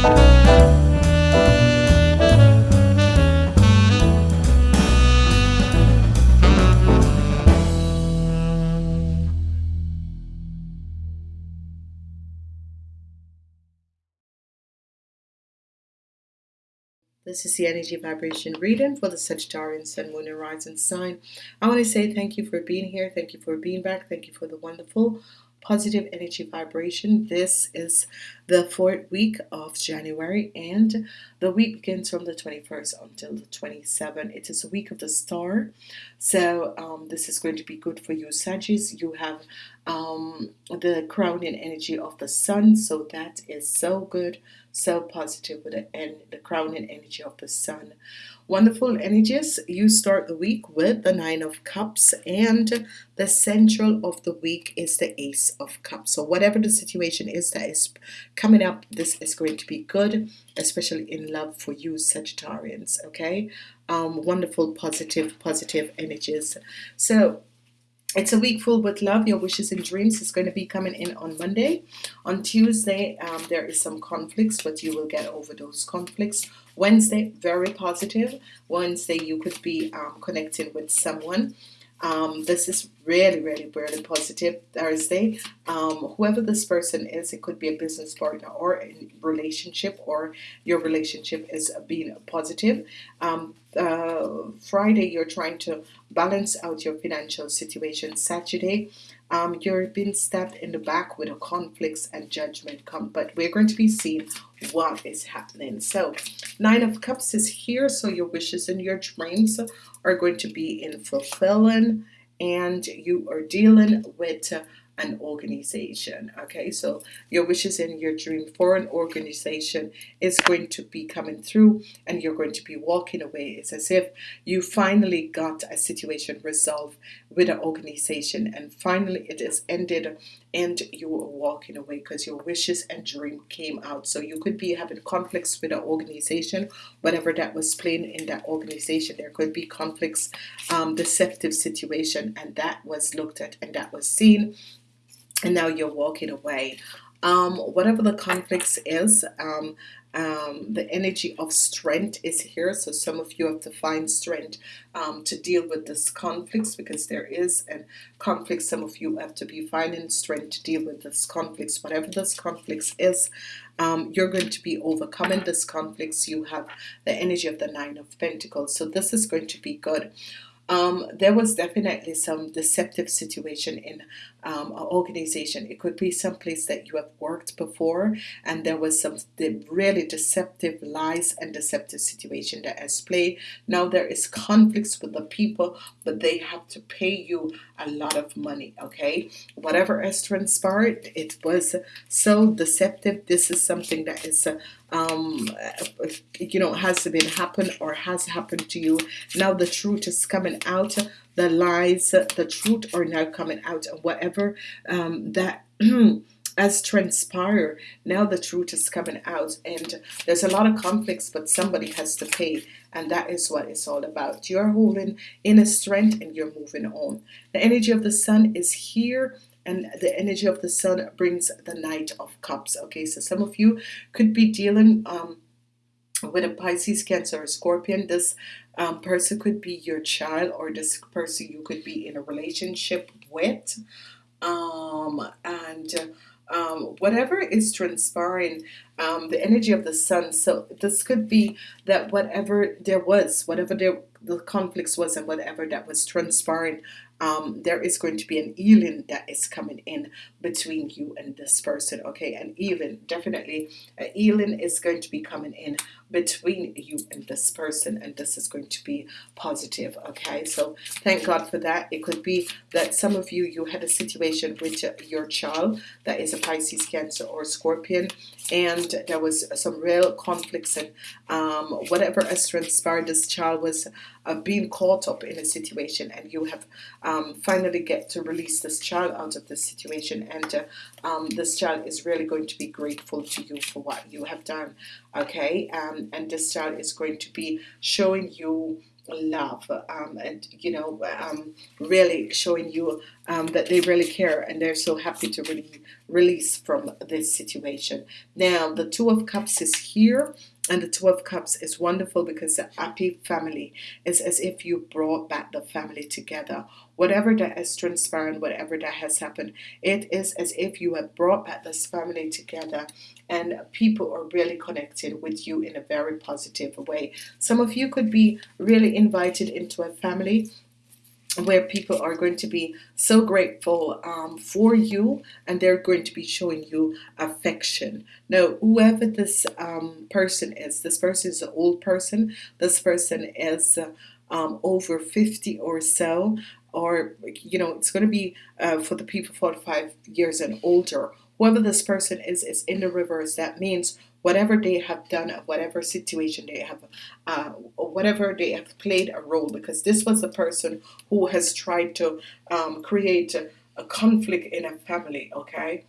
This is the energy vibration reading for the Sagittarian Sun, Moon, and Rising sign. I want to say thank you for being here. Thank you for being back. Thank you for the wonderful positive energy vibration. This is the fourth week of January, and the week begins from the 21st until the 27th. It is a week of the star, so um, this is going to be good for you, Sagittarius. You have um, the crowning energy of the sun, so that is so good so positive with the end the crowning energy of the sun wonderful energies you start the week with the nine of cups and the central of the week is the ace of cups so whatever the situation is that is coming up this is going to be good especially in love for you Sagittarians okay? Um, wonderful positive positive energies. So it's a week full with love. Your wishes and dreams is going to be coming in on Monday. On Tuesday um, there is some conflicts but you will get over those conflicts. Wednesday very positive. Wednesday you could be um, connecting with someone um, this is really really really positive Thursday. Um, whoever this person is it could be a business partner or a relationship or your relationship is being positive. Um, uh, Friday you're trying to balance out your financial situation. Saturday um, you're being stabbed in the back with conflicts and judgment come but we're going to be seeing what is happening. So nine of cups is here so your wishes and your dreams are going to be in fulfilling and you are dealing with an organization okay? So your wishes and your dream for an organization is going to be coming through and you're going to be walking away. It's as if you finally got a situation resolved with an organization and finally it is ended and you were walking away because your wishes and dream came out. So you could be having conflicts with an organization whatever that was playing in that organization there could be conflicts um, deceptive situation and that was looked at and that was seen and now you're walking away um, whatever the conflicts is um, um, the energy of strength is here. So some of you have to find strength um, to deal with this conflicts because there is a conflict. Some of you have to be finding strength to deal with this conflicts whatever this conflicts is um, you're going to be overcoming this conflicts you have the energy of the nine of Pentacles. So this is going to be good um, there was definitely some deceptive situation in um, an organization. It could be some place that you have worked before and there was some really deceptive lies and deceptive situation that has played. Now there is conflicts with the people but they have to pay you a lot of money okay? Whatever has transpired it was so deceptive. This is something that is uh, um, you know has been happen or has happened to you. Now the truth is coming out. The lies the truth are now coming out and whatever um, that has transpired now the truth is coming out. And there's a lot of conflicts but somebody has to pay. And that is what it's all about. You're holding inner strength and you're moving on. The energy of the sun is here and the energy of the sun brings the knight of cups. Okay so some of you could be dealing um, with a Pisces cancer or scorpion. This um, person could be your child or this person you could be in a relationship with. Um, and um, whatever is transpiring um, the energy of the sun. So this could be that whatever there was whatever there the conflicts was and whatever that was transpiring um, there is going to be an healing that is coming in between you and this person okay? And healing definitely a healing is going to be coming in between you and this person and this is going to be positive okay? So thank God for that. It could be that some of you you had a situation with your child that is a Pisces cancer or Scorpion and there was some real conflicts and um, whatever has transpired this child was uh, being caught up in a situation and you have um, finally get to release this child out of this situation and uh, um, this child is really going to be grateful to you for what you have done okay? Um, and this child is going to be showing you love um, and you know um, really showing you um, that they really care and they're so happy to really release from this situation. Now the two of cups is here and the two of cups is wonderful because the happy family is as if you brought back the family together. Whatever that has transpired whatever that has happened it is as if you have brought back this family together and people are really connected with you in a very positive way. Some of you could be really invited into a family where people are going to be so grateful um, for you and they're going to be showing you affection. Now whoever this um, person is this person is an old person this person is uh, um, over 50 or so or you know it's going to be uh, for the people 45 years and older. Whoever this person is is in the reverse. That means whatever they have done, whatever situation they have, uh, whatever they have played a role, because this was a person who has tried to um, create a, a, conflict in a family. Okay,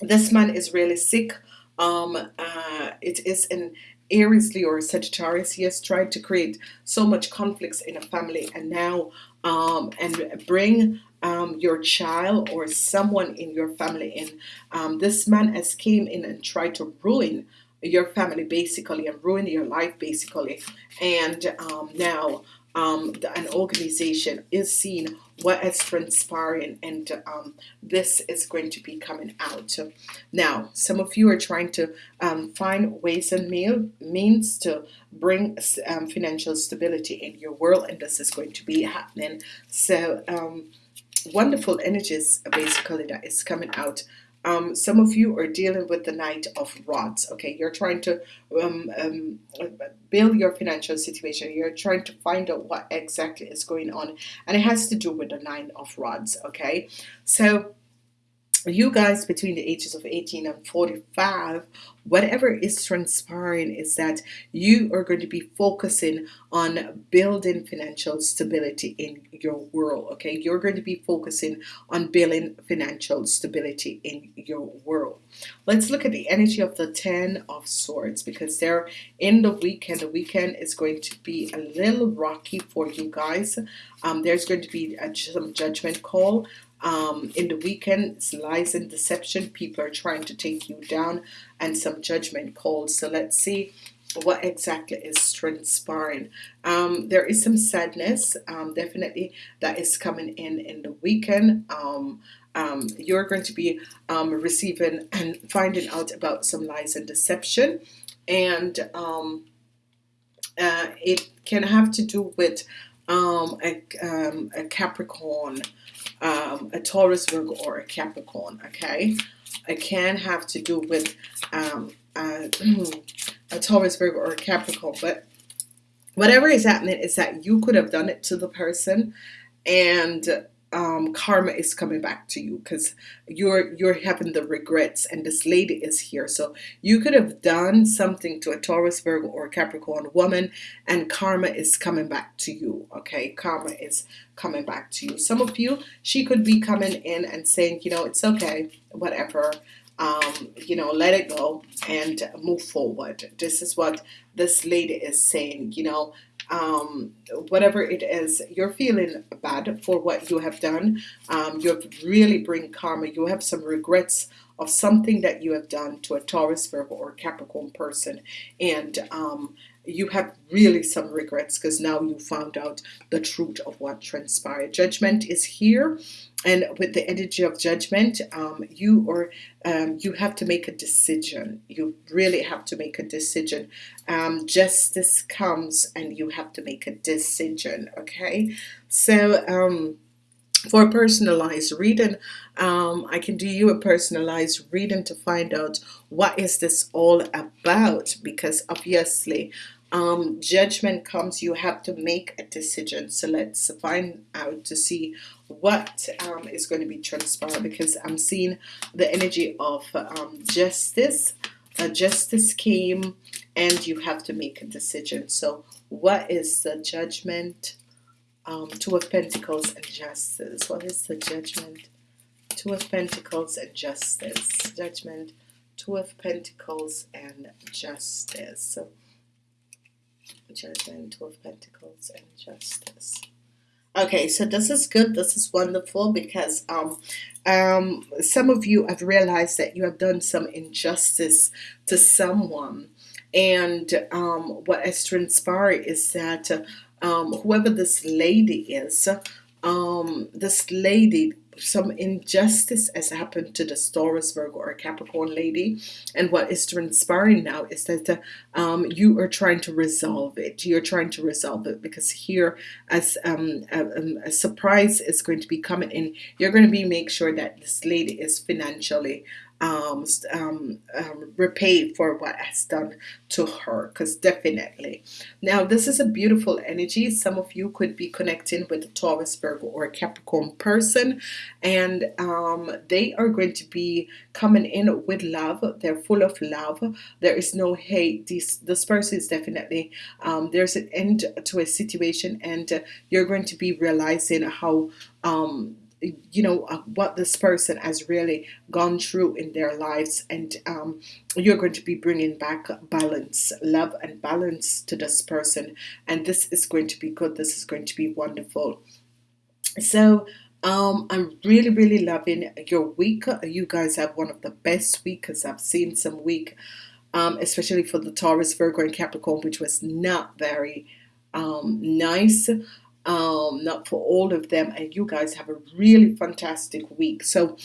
this man is really sick. Um, uh, it is an Aries Leo or Sagittarius. He has tried to create so much conflicts in a family, and now um, and bring um, your child or someone in your family in. Um, this man has came in and tried to ruin your family basically and ruin your life basically. And um, now um, an organization is seeing what is transpiring and um, this is going to be coming out now some of you are trying to um, find ways and means to bring um, financial stability in your world and this is going to be happening so um, wonderful energies basically that is coming out um, some of you are dealing with the Knight of Rods okay? You're trying to um, um, build your financial situation. You're trying to find out what exactly is going on. And it has to do with the Nine of Rods okay? So you guys between the ages of 18 and 45 whatever is transpiring is that you are going to be focusing on building financial stability in your world okay? You're going to be focusing on building financial stability in your world. Let's look at the energy of the ten of swords because they're in the weekend. The weekend is going to be a little rocky for you guys. Um, there's going to be a, some judgment call um, in the weekend lies and deception people are trying to take you down and some judgment calls. So let's see what exactly is transpiring. Um, there is some sadness um, definitely that is coming in in the weekend. Um, um you're going to be um, receiving and finding out about some lies and deception. And uh, it can have to do with a, a Capricorn um, a Taurus, Virgo, or a Capricorn. Okay, it can have to do with um, uh, a Taurus, Virgo, or a Capricorn, but whatever is happening is that you could have done it to the person, and um, karma is coming back to you because you're you're having the regrets and this lady is here. So you could have done something to a Taurus Virgo or Capricorn woman and karma is coming back to you okay? Karma is coming back to you. Some of you she could be coming in and saying you know it's okay whatever um, you know let it go and move forward. This is what this lady is saying you know um, whatever it is you're feeling bad for what you have done um, you really bring karma. You have some regrets of something that you have done to a Taurus Virgo or Capricorn person. And um, you have really some regrets because now you found out the truth of what transpired. Judgment is here and with the energy of judgment um, you or um, you have to make a decision. You really have to make a decision. Um, justice comes and you have to make a decision okay? So um, for a personalized reading um, I can do you a personalized reading to find out what is this all about? Because obviously um, judgment comes you have to make a decision. So let's find out to see what um, is going to be transpired because I'm seeing the energy of um, justice. Uh, justice came and you have to make a decision. So what is the judgment um, two of Pentacles and justice what is the judgment two of Pentacles and justice judgment two of Pentacles and justice Judgment, Two of Pentacles, and Justice. Okay, so this is good. This is wonderful because um, um, some of you have realized that you have done some injustice to someone. And um, what has transpired is that um, whoever this lady is, um, this lady some injustice has happened to the Taurus, Virgo, or Capricorn lady, and what is transpiring now is that uh, um, you are trying to resolve it. You're trying to resolve it because here, as um, a, um, a, surprise is going to be coming in, you're going to be make sure that this lady is financially um, um, um, repaid for what has done to her because definitely. Now this is a beautiful energy. Some of you could be connecting with a Taurus Virgo or a Capricorn person and um, they are going to be coming in with love. They're full of love. There is no hate. This this person is definitely um, there's an end to a situation and uh, you're going to be realizing how um, you know uh, what this person has really gone through in their lives. And um, you're going to be bringing back balance love and balance to this person. And this is going to be good. This is going to be wonderful. So um, I'm really really loving your week. You guys have one of the best weeks I've seen some week um, especially for the Taurus Virgo and Capricorn which was not very um, nice um, not for all of them and you guys have a really fantastic week. So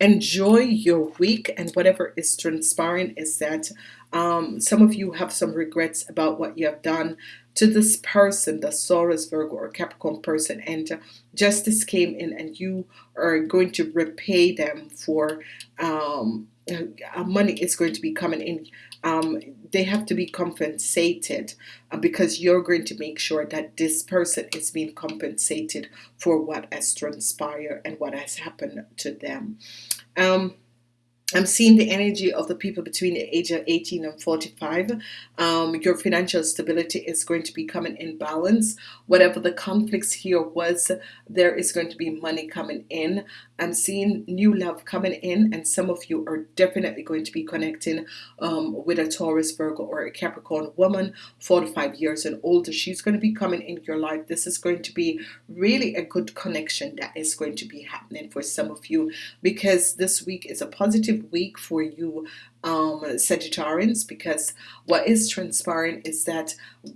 enjoy your week and whatever is transpiring is that um, some of you have some regrets about what you have done to this person the Taurus Virgo or Capricorn person and uh, justice came in and you are going to repay them for um, uh, money is going to be coming in. Um, they have to be compensated uh, because you're going to make sure that this person is being compensated for what has transpired and what has happened to them. Um, I'm seeing the energy of the people between the age of 18 and 45. Um, your financial stability is going to be coming in balance. Whatever the conflicts here was, there is going to be money coming in. I'm seeing new love coming in, and some of you are definitely going to be connecting um, with a Taurus, Virgo, or a Capricorn woman, 45 years and older. She's going to be coming in your life. This is going to be really a good connection that is going to be happening for some of you because this week is a positive week for you um, Sagittarians because what is transpiring is that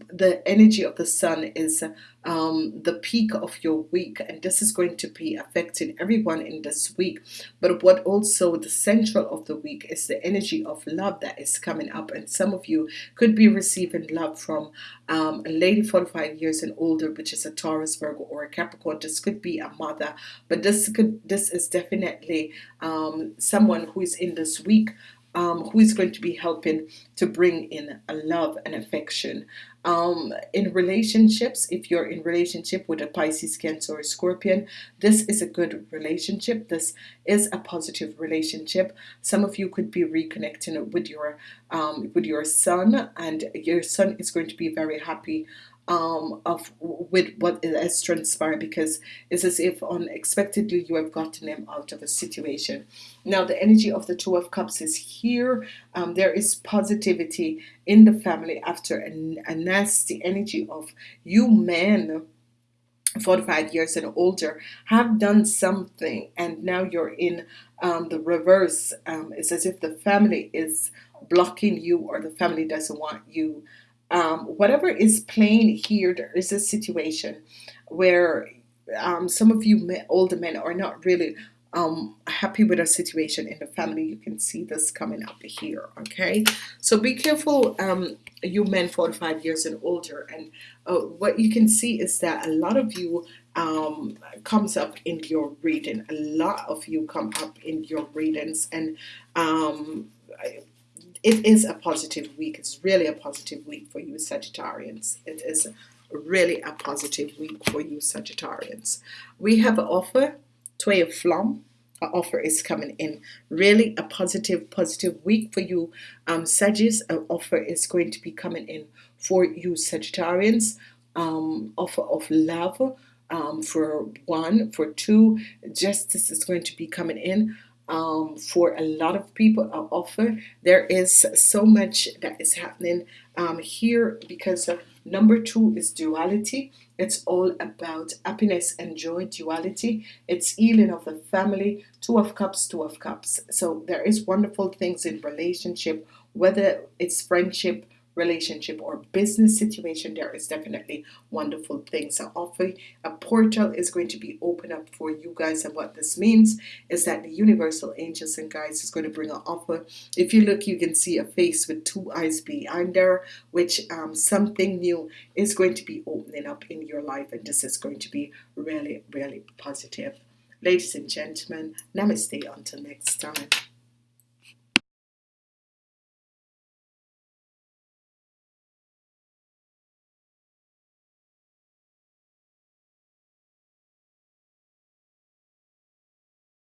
the energy of the Sun is um, the peak of your week and this is going to be affecting everyone in this week. But what also the central of the week is the energy of love that is coming up and some of you could be receiving love from um, a lady 45 years and older which is a Taurus Virgo or a Capricorn. This could be a mother but this could this is definitely um, someone who is in this week um, who is going to be helping to bring in a love and affection. Um, in relationships if you're in relationship with a Pisces Cancer or Scorpion this is a good relationship. This is a positive relationship. Some of you could be reconnecting with your um, with your son and your son is going to be very happy um, of with what has transpired because it's as if unexpectedly you have gotten him out of a situation. Now the energy of the two of cups is here. Um, there is positivity in the family after a, a nasty energy of you men 45 years and older have done something and now you're in um, the reverse. Um, it's as if the family is blocking you or the family doesn't want you um, whatever is playing here there is a situation where um, some of you older men are not really um, happy with a situation in the family. You can see this coming up here okay? So be careful um, you men 45 years and older. And uh, what you can see is that a lot of you um, comes up in your reading. A lot of you come up in your readings. And um, it is a positive week. It's really a positive week for you Sagittarians. It is really a positive week for you Sagittarians. We have an offer Twee of Flom an offer is coming in. Really a positive positive week for you um, an offer is going to be coming in for you Sagittarians. Um, offer of love um, for one for two. Justice is going to be coming in um, for a lot of people offer. There is so much that is happening um, here because of number two is duality. It's all about happiness and joy duality. It's healing of the family two of cups two of cups. So there is wonderful things in relationship whether it's friendship relationship or business situation there is definitely wonderful things so offer. A portal is going to be open up for you guys and what this means is that the universal angels and guides is going to bring an offer. If you look you can see a face with two eyes behind there which um, something new is going to be opening up in your life and this is going to be really really positive. Ladies and gentlemen namaste until next time